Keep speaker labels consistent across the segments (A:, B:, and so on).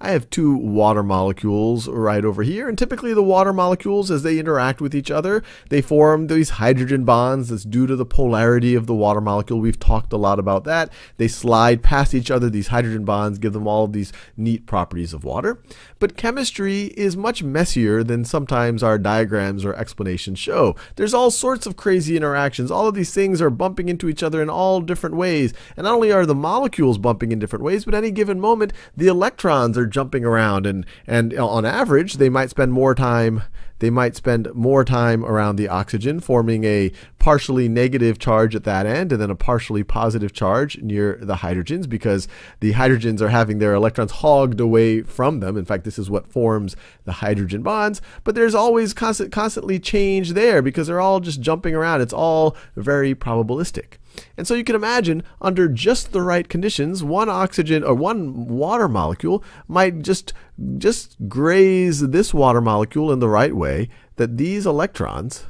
A: I have two water molecules right over here, and typically the water molecules, as they interact with each other, they form these hydrogen bonds that's due to the polarity of the water molecule. We've talked a lot about that. They slide past each other, these hydrogen bonds give them all of these neat properties of water. But chemistry is much messier than sometimes our diagrams or explanations show. There's all sorts of crazy interactions. All of these things are bumping into each other in all different ways. And not only are the molecules bumping in different ways, but any given moment, the electrons are jumping around and and on average they might spend more time they might spend more time around the oxygen forming a partially negative charge at that end and then a partially positive charge near the hydrogens because the hydrogens are having their electrons hogged away from them. In fact this is what forms the hydrogen bonds. But there's always constant constantly change there because they're all just jumping around. It's all very probabilistic and so you can imagine, under just the right conditions, one oxygen or one water molecule might just just graze this water molecule in the right way that these electrons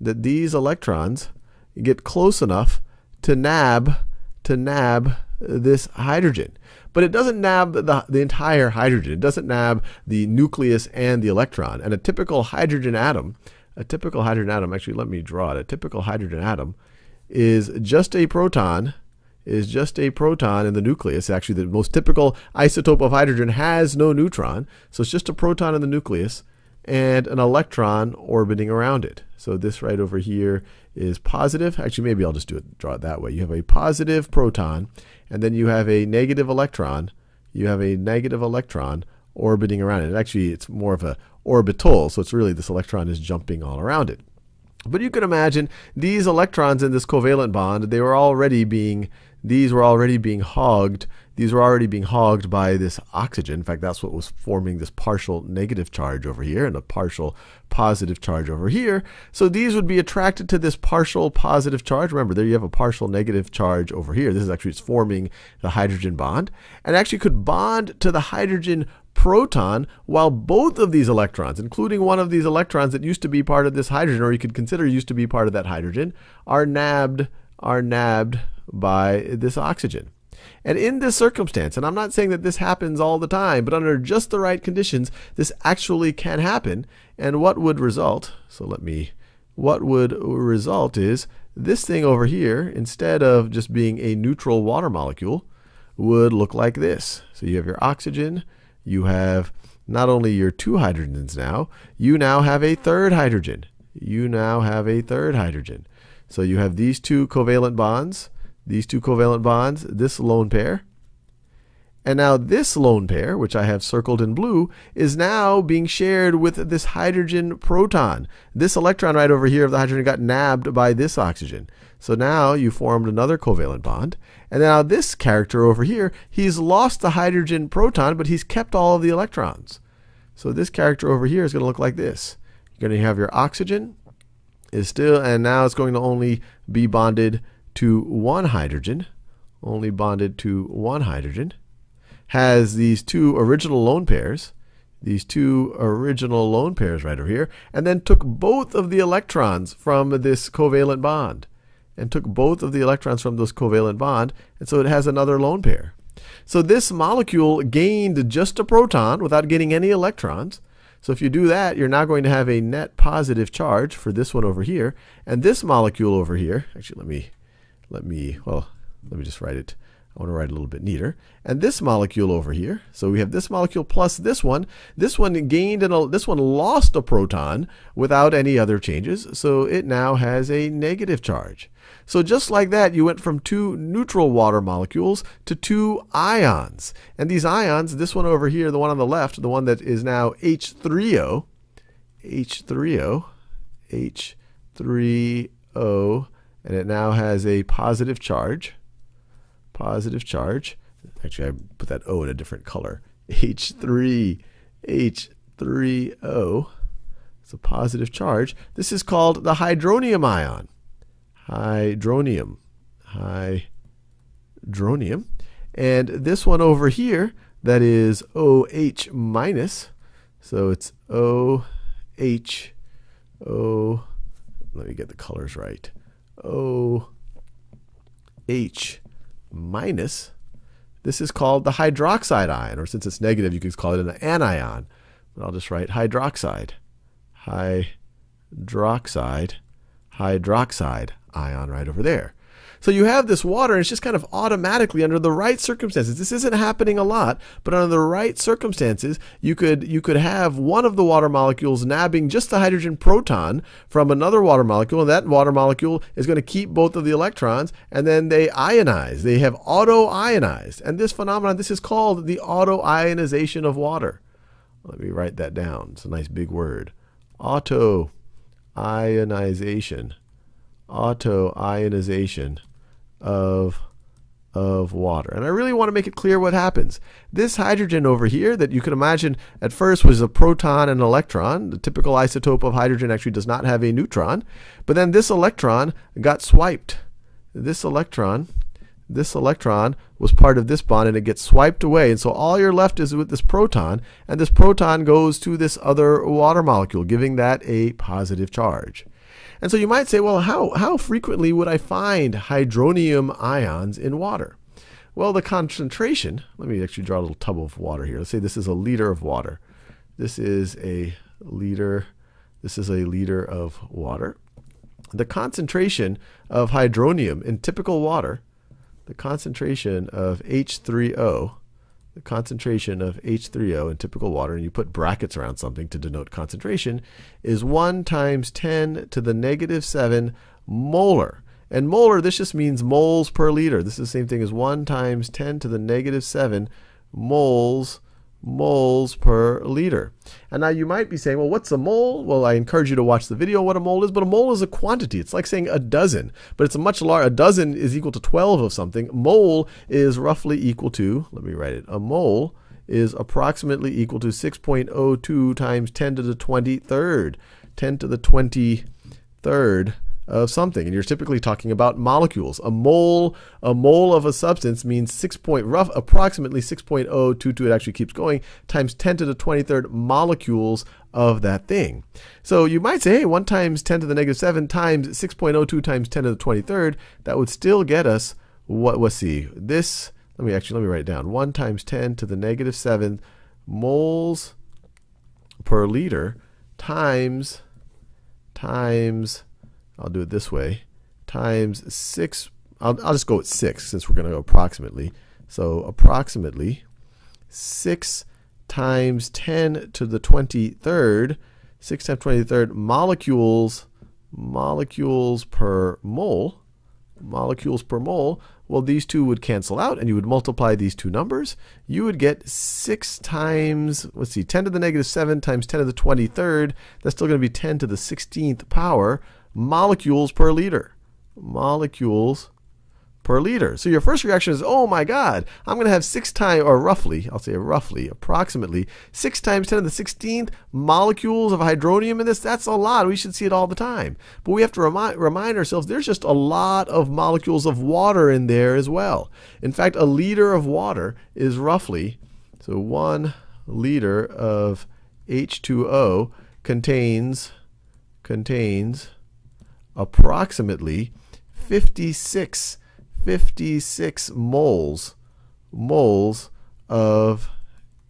A: that these electrons get close enough to nab to nab this hydrogen. But it doesn't nab the, the entire hydrogen. It doesn't nab the nucleus and the electron. And a typical hydrogen atom, a typical hydrogen atom, actually let me draw it. A typical hydrogen atom is just a proton is just a proton in the nucleus. Actually, the most typical isotope of hydrogen has no neutron, so it's just a proton in the nucleus and an electron orbiting around it. So this right over here is positive. Actually, maybe I'll just do it, draw it that way. You have a positive proton, and then you have a negative electron. You have a negative electron orbiting around it. Actually, it's more of a orbital, so it's really this electron is jumping all around it. But you can imagine these electrons in this covalent bond, they were already being, these were already being hogged. These were already being hogged by this oxygen. In fact, that's what was forming this partial negative charge over here and a partial positive charge over here. So these would be attracted to this partial positive charge. Remember, there you have a partial negative charge over here. This is actually it's forming the hydrogen bond and actually could bond to the hydrogen proton while both of these electrons, including one of these electrons that used to be part of this hydrogen, or you could consider used to be part of that hydrogen, are nabbed, are nabbed by this oxygen. And in this circumstance, and I'm not saying that this happens all the time, but under just the right conditions, this actually can happen. And what would result, so let me, what would result is this thing over here, instead of just being a neutral water molecule, would look like this. So you have your oxygen, you have not only your two hydrogens now, you now have a third hydrogen. You now have a third hydrogen. So you have these two covalent bonds, these two covalent bonds, this lone pair. And now this lone pair, which I have circled in blue, is now being shared with this hydrogen proton. This electron right over here of the hydrogen got nabbed by this oxygen. So now you formed another covalent bond. And now this character over here, he's lost the hydrogen proton, but he's kept all of the electrons. So this character over here is going to look like this. You're going to have your oxygen is still, and now it's going to only be bonded to one hydrogen, only bonded to one hydrogen, has these two original lone pairs, these two original lone pairs right over here, and then took both of the electrons from this covalent bond and took both of the electrons from this covalent bond, and so it has another lone pair. So this molecule gained just a proton without getting any electrons. So if you do that, you're now going to have a net positive charge for this one over here, and this molecule over here. Actually, let me, let me, well, let me just write it. I want to write a little bit neater. And this molecule over here, so we have this molecule plus this one. This one gained and this one lost a proton without any other changes, so it now has a negative charge. So just like that, you went from two neutral water molecules to two ions. And these ions, this one over here, the one on the left, the one that is now H3O, H3O, H3O, and it now has a positive charge positive charge. Actually, I put that O in a different color. H3, H3O. It's a positive charge. This is called the hydronium ion. Hydronium. Hydronium. And this one over here, that is OH minus. So it's OH, O, let me get the colors right. OH minus this is called the hydroxide ion, or since it's negative, you could call it an anion. But I'll just write hydroxide. Hydroxide, hydroxide ion right over there. So you have this water, and it's just kind of automatically under the right circumstances. This isn't happening a lot, but under the right circumstances, you could you could have one of the water molecules nabbing just the hydrogen proton from another water molecule, and that water molecule is going to keep both of the electrons, and then they ionize. They have auto-ionized, and this phenomenon, this is called the auto-ionization of water. Let me write that down. It's a nice big word. Auto-ionization. Auto-ionization of of water. And I really want to make it clear what happens. This hydrogen over here that you can imagine at first was a proton and an electron. The typical isotope of hydrogen actually does not have a neutron. But then this electron got swiped. This electron, this electron was part of this bond and it gets swiped away. And so all you're left is with this proton and this proton goes to this other water molecule, giving that a positive charge. And so you might say, well, how, how frequently would I find hydronium ions in water? Well, the concentration, let me actually draw a little tub of water here. Let's say this is a liter of water. This is a liter, this is a liter of water. The concentration of hydronium in typical water, the concentration of H3O the concentration of H3O in typical water, and you put brackets around something to denote concentration, is 1 times 10 to the negative 7 molar. And molar, this just means moles per liter. This is the same thing as 1 times 10 to the negative 7 moles moles per liter. And now you might be saying, well, what's a mole? Well, I encourage you to watch the video what a mole is, but a mole is a quantity. It's like saying a dozen, but it's a much larger, a dozen is equal to 12 of something. Mole is roughly equal to, let me write it, a mole is approximately equal to 6.02 times 10 to the 23rd. 10 to the 23rd of something. And you're typically talking about molecules. A mole, a mole of a substance means 6 point rough, approximately 6.022, it actually keeps going, times 10 to the 23rd molecules of that thing. So you might say, hey, 1 times 10 to the negative 7 times 6.02 times 10 to the 23rd, that would still get us, what, let's see, this, let me actually, let me write it down. 1 times 10 to the negative 7 moles per liter times, times I'll do it this way, times 6, I'll, I'll just go with 6 since we're going to go approximately. So approximately 6 times 10 to the 23rd, 6 times 23rd molecules, molecules per mole, molecules per mole, well, these two would cancel out, and you would multiply these two numbers. You would get 6 times, let's see, 10 to the negative 7 times 10 to the 23rd. That's still going to be 10 to the 16th power molecules per liter. Molecules per liter. So your first reaction is, oh my God, I'm going to have six times, or roughly, I'll say roughly, approximately, six times 10 to the 16th molecules of hydronium in this. That's a lot. We should see it all the time. But we have to remind, remind ourselves there's just a lot of molecules of water in there as well. In fact, a liter of water is roughly, so one liter of H2O contains, contains approximately 56, 56 moles, moles of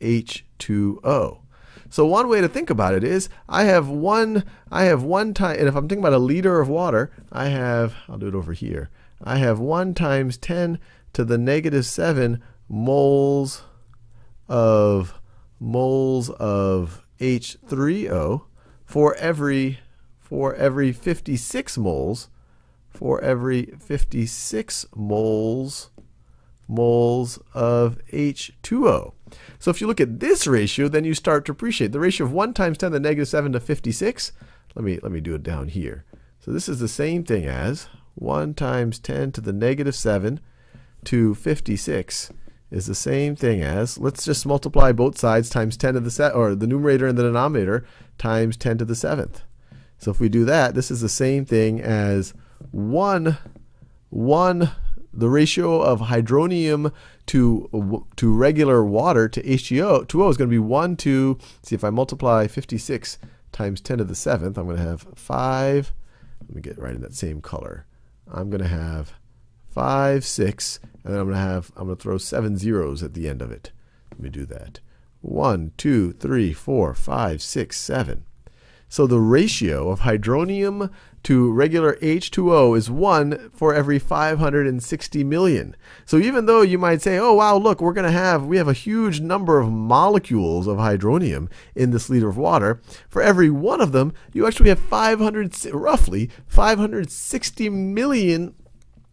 A: H2O. So one way to think about it is I have one I have one time and if I'm thinking about a liter of water, I have I'll do it over here. I have 1 times 10 to the negative 7 moles of moles of H3O for every for every 56 moles, for every 56 moles, moles of H2O. So if you look at this ratio, then you start to appreciate the ratio of 1 times 10 to the negative 7 to 56. Let me, let me do it down here. So this is the same thing as 1 times 10 to the negative 7 to 56 is the same thing as, let's just multiply both sides times 10 to the set, or the numerator and the denominator times 10 to the 7th. So if we do that, this is the same thing as 1, 1 the ratio of hydronium to to regular water to H2O 2O is going to be 1 to, see if I multiply 56 times 10 to the 7th, I'm going to have 5, let me get right in that same color. I'm going to have 5, 6, and then I'm going to have, I'm going to throw seven zeros at the end of it. Let me do that. 1, 2, 3, 4, 5, 6, 7. So the ratio of hydronium to regular H2O is 1 for every 560 million. So even though you might say, oh wow, look, we're going to have, we have a huge number of molecules of hydronium in this liter of water, for every one of them, you actually have 500, roughly 560 million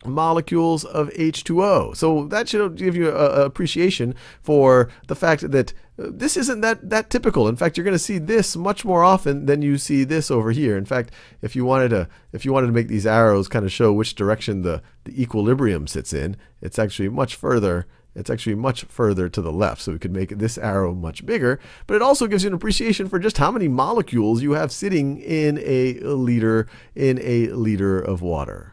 A: molecules of H2O. So that should give you an appreciation for the fact that this isn't that, that typical. In fact, you're going to see this much more often than you see this over here. In fact, if you wanted to, if you wanted to make these arrows kind of show which direction the, the equilibrium sits in, it's actually much further it's actually much further to the left, so we could make this arrow much bigger. But it also gives you an appreciation for just how many molecules you have sitting in a liter in a liter of water.